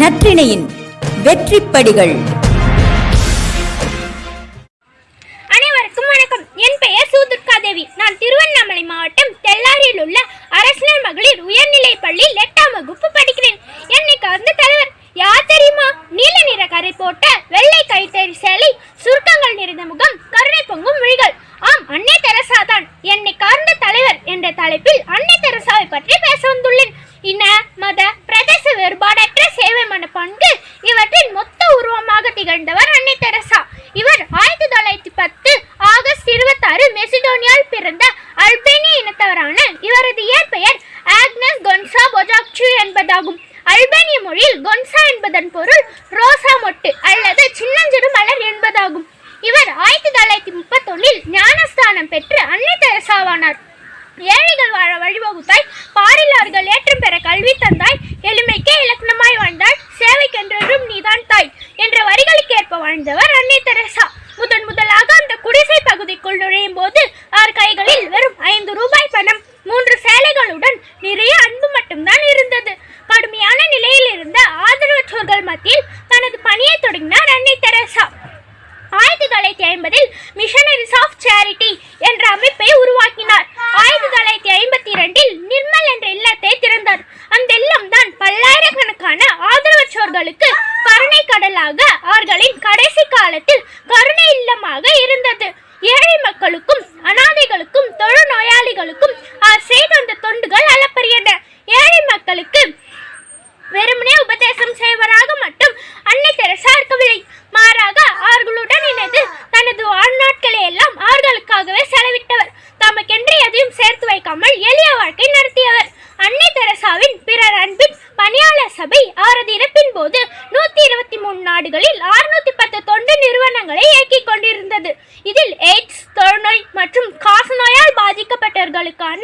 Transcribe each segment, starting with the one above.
நற்றிணையின் வெற்றிப்படிகள். அனைவருக்கும் வணக்கம். என் பெயர் சூதுர்கா தேவி நான் திருவண்ணாமலை மாவட்டம் தெல்லாரியில் உள்ள அரசினர் மகளிர் உயர்நிலை பள்ளியில் எட்டாம் வகுப்பு படிக்கிறேன். என்னை கவர்ந்த தலைவர் யார் தெரியுமா? நீல நிற கரை போட்ட வெள்ளை கைத்தறி சேலை சுருக்கங்கள் நிறைந்த முகம் கருணை பொங்கும் விழிகள். ஆம் அன்னை தெரசா தான். என்னை கவர்ந்த தலைவர் என்ற தலைப்பில் அன்னை தெரசாவை பற்றி பேச வந்துள்ளேன். இன்ன ரோசா அல்லது சின்னஞ்சிறு மலர் என்பதாகும். இவர் ஆயிரத்தி தொள்ளாயிரத்தி முப்பத்தொன்னில் ஞானஸ்தானம் பெற்று அன்னை தெரசாவானார். ஏழைகள் வாழ வழிவகுத்தாய் பாரில்லார்கள் ஏற்றம் பெற கல்வி தந்தாய் எளிமைக்கே இலக்கணமாய் வாழ்ந்தாய் சேவைக்கென்றென்றும் நீதான் தாய் என்ற வரிகளுக்கேற்ப வாழ்ந்தவர் அன்னை தெரசா. முதன் முதலாக அந்த குடிசை பகுதிக்குள் நுழையும் போது அவர் கைகளில் வெறும் ஐந்து ரூபாய் பணம் தனது தொடங்கினார் அன்னை தெரசா. ஆயிரத்தி தொள்ளாயிரத்தி ஐம்பதில் மிஷனரிஸ் ஆஃப் சேரிட்டி என்ற அமைப்பை உருவாக்கினார். ஆயிரத்தி தொள்ளாயிரத்தி ஐம்பத்தி இரண்டில் நிர்மல் என்ற இல்லத்தை திறந்தார். அந்த இல்லம் தான் பல்லாயிரக்கணக்கான ஆதரவற்றோர்களுக்கு கருணை கடலாக அவர்களின் கடைசி காலத்தில் கருணை இல்லமாக இருந்தது. ஏழை மக்களுக்கும் அனாதைகளுக்கும் தொழு நோயாளிகளுக்கும் தனது வாழ்நாட்களை எல்லாம் அவர்களுக்காகவே செலவிட்டவர். தமக்கென்று எதையும் சேர்த்து வைக்காமல் எளிய வாழ்க்கை நடத்தியவர். அன்னை தெரசாவின் பிறர் அன்பின் பணியாளர் சபை அவரது இறப்பின் போது நூத்தி இருபத்தி மூணு நாடுகளில் அறுநூத்தி பத்து தொண்டு நிறுவனங்களை இயக்கிக் கொண்டிருந்தது. இதில் எய்ட்ஸ் தொழுநோய் மற்றும் காசநோயால் பாதிக்கப்பட்டவர்களுக்கான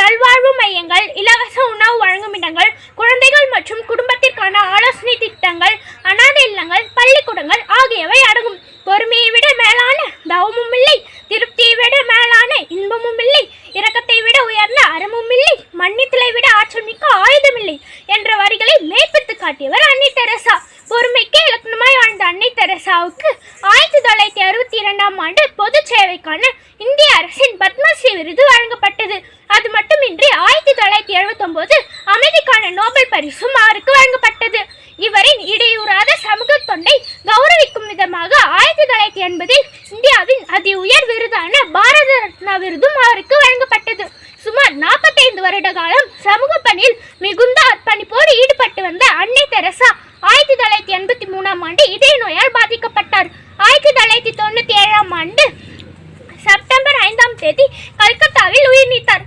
நல்வாழ்வு மையங்கள் இலவச உணவு வழங்கும் இடங்கள் குழந்தைகள் மற்றும் குடும்பத்திற்கான ஆலோசனை திட்டங்கள் அனாதை இல்லங்கள் பள்ளிக்கூடங்கள் ஆகியவை அடங்கும். பொறுமையை விட மேலான தவமும் இல்லை திருப்தியை விட மேலான இன்பமும் இல்லை இரக்கத்தை விட உயர்ந்த அறமும் இல்லை மன்னித்தலை விட ஆற்றல் மிக்க ஆயுதம் இல்லை என்ற வரிகளை மேற்பித்து காட்டியவர் அன்னை தெரசா. பொறுமைக்கே இலக்கணமாய் வாழ்ந்த அன்னை தெரசாவுக்கு ஆயிரத்தி தொள்ளாயிரத்தி அறுபத்தி இரண்டாம் ஆண்டு பொது சேவைக்கான இந்திய அரசின் பத்மஸ்ரீ விருது வழங்கப்பட்டது. அது மட்டுமின்றி ஆயிரத்தி தொள்ளாயிரத்தி எழுபத்தொம்போது அமைதிக்கான நோபல் பரிசும் அவருக்கு வழங்கப்பட்டது. இவரின் இடையூறாத சமூக தொண்டை கௌரவிக்கும் விதமாக ஆயிரத்தி தொள்ளாயிரத்தி எண்பதில் இந்தியாவின் அதி உயர் விருதான பாரத ரத்னா விருதும் அவருக்கு வழங்கப்பட்டது. சுமார் நாற்பத்தைந்து வருட காலம் சமூக பணியில் மிகுந்த அர்ப்பணிப்போடு ஈடுபட்டு வந்த அன்னை தெரசா ஆயிரத்தி தொள்ளாயிரத்தி எண்பத்தி மூணாம் ஆண்டு இதய நோயால் பாதிக்கப்பட்டார். ஆயிரத்தி தொள்ளாயிரத்தி தொண்ணூற்றி ஏழாம் ஆண்டு செப்டம்பர் ஐந்தாம் தேதி கல்கத்தாவில் உயிர் நீத்தார்.